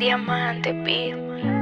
Diamante, pi.